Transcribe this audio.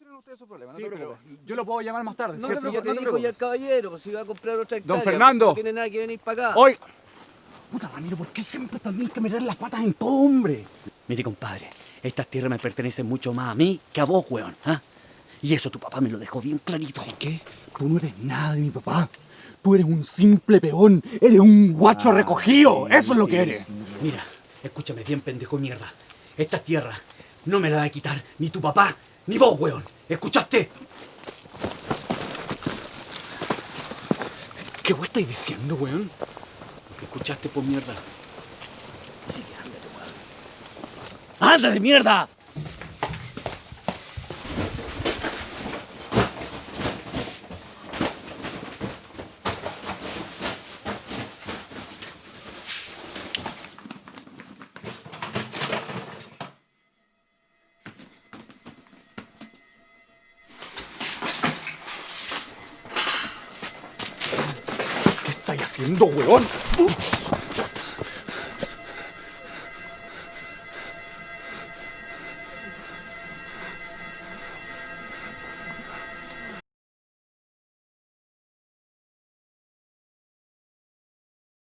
solucionen ustedes su problema, Sí, no te pero preocupes. yo lo puedo llamar más tarde, No ¿cierto? Si ya te no te ya el preocupes. caballero, pues si va a comprar otra hectárea. Fernando. pues, No tiene nada que venir para acá. Hoy. Puta Ramiro, ¿por qué siempre también que meter las patas en todo, hombre? Mire, compadre, estas tierras me pertenecen mucho más a mí que a vos, weón. ¿ah? Y eso tu papá me lo dejó bien clarito. ¿Sabes qué? Tú no eres nada de mi papá. Tú eres un simple peón. Eres un guacho recogido. Eso es lo que eres. Mira, escúchame bien, pendejo de mierda. Estas tierras no me las va a quitar ni tu papá ni vos, weón. ¿Escuchaste? ¿Qué vos estáis diciendo, weón? Lo que escuchaste por mierda. Así que ándate, weón. ¡Ándate, mierda! estáis haciendo, weón?